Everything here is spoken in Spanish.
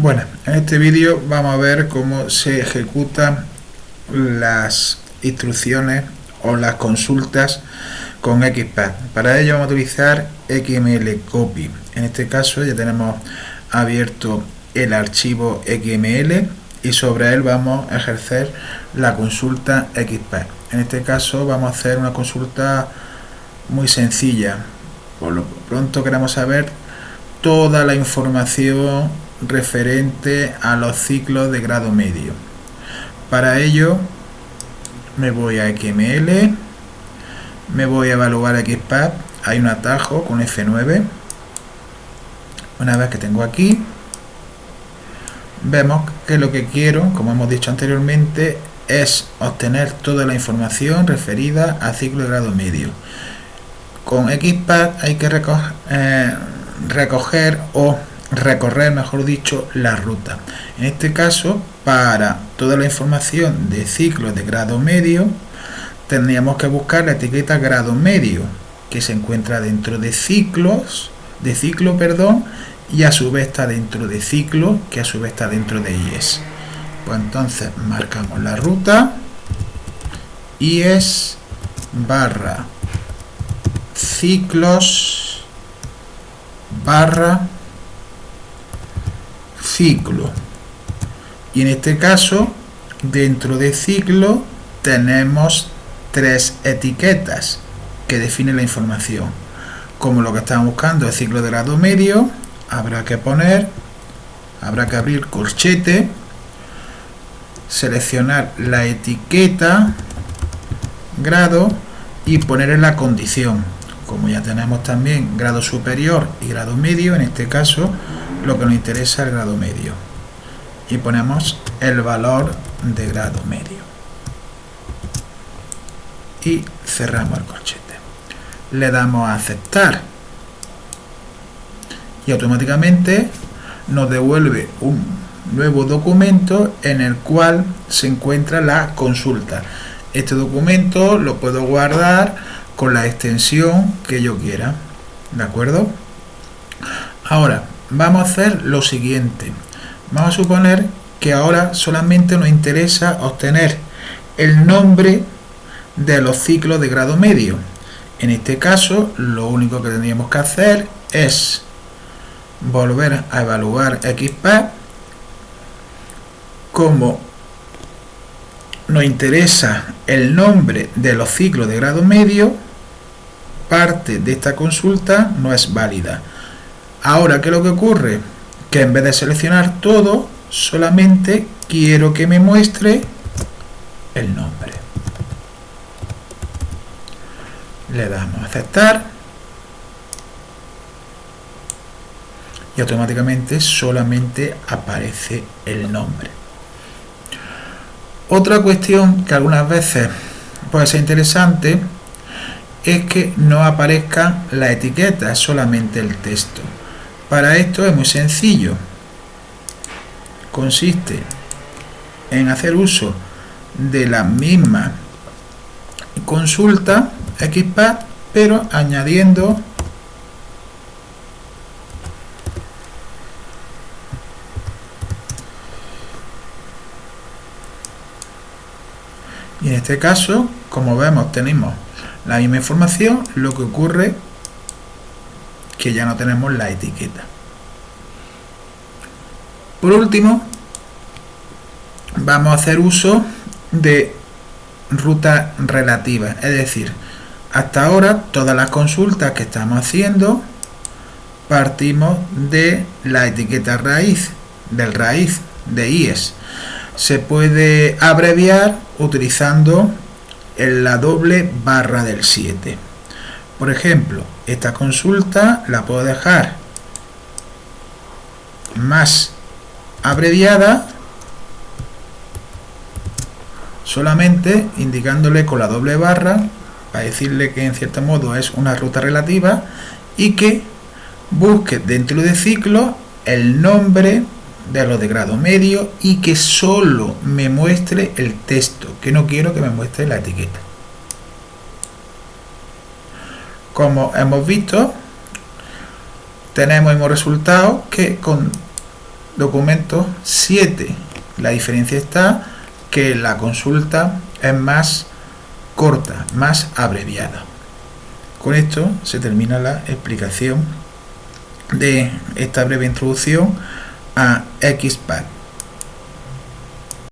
Bueno, en este vídeo vamos a ver cómo se ejecutan las instrucciones o las consultas con XPath. Para ello vamos a utilizar XML Copy. En este caso ya tenemos abierto el archivo XML y sobre él vamos a ejercer la consulta XPath. En este caso vamos a hacer una consulta muy sencilla. Por lo pronto queremos saber toda la información referente a los ciclos de grado medio. Para ello me voy a XML, me voy a evaluar XPath, hay un atajo con F9. Una vez que tengo aquí, vemos que lo que quiero, como hemos dicho anteriormente, es obtener toda la información referida a ciclo de grado medio. Con XPath hay que eh, recoger o recorrer, mejor dicho, la ruta. En este caso, para toda la información de ciclos de grado medio, tendríamos que buscar la etiqueta grado medio, que se encuentra dentro de ciclos, de ciclo, perdón, y a su vez está dentro de ciclo, que a su vez está dentro de IES. Pues entonces marcamos la ruta, IES barra ciclos barra ciclo. Y en este caso dentro de ciclo tenemos tres etiquetas que definen la información. Como lo que estamos buscando es ciclo de grado medio habrá que poner habrá que abrir corchete seleccionar la etiqueta grado y poner en la condición. Como ya tenemos también grado superior y grado medio en este caso lo que nos interesa es el grado medio. Y ponemos el valor de grado medio. Y cerramos el corchete. Le damos a aceptar. Y automáticamente nos devuelve un nuevo documento en el cual se encuentra la consulta. Este documento lo puedo guardar con la extensión que yo quiera. De acuerdo ahora vamos a hacer lo siguiente. Vamos a suponer que ahora solamente nos interesa obtener el nombre de los ciclos de grado medio. En este caso, lo único que tendríamos que hacer es volver a evaluar XPath. Como nos interesa el nombre de los ciclos de grado medio, parte de esta consulta no es válida. Ahora, ¿qué es lo que ocurre? Que en vez de seleccionar todo, solamente quiero que me muestre el nombre. Le damos a aceptar. Y automáticamente solamente aparece el nombre. Otra cuestión que algunas veces puede ser interesante es que no aparezca la etiqueta, solamente el texto. Para esto es muy sencillo. Consiste en hacer uso de la misma consulta XPath, pero añadiendo y en este caso, como vemos, tenemos la misma información, lo que ocurre que ya no tenemos la etiqueta. Por último, vamos a hacer uso de ruta relativa, es decir, hasta ahora todas las consultas que estamos haciendo partimos de la etiqueta raíz, del raíz de IES. Se puede abreviar utilizando la doble barra del 7. Por ejemplo, esta consulta la puedo dejar más abreviada solamente indicándole con la doble barra para decirle que en cierto modo es una ruta relativa y que busque dentro de ciclo el nombre de los de grado medio y que solo me muestre el texto, que no quiero que me muestre la etiqueta. Como hemos visto tenemos el mismo resultado que con documentos 7. La diferencia está que la consulta es más corta, más abreviada. Con esto se termina la explicación de esta breve introducción a XPath.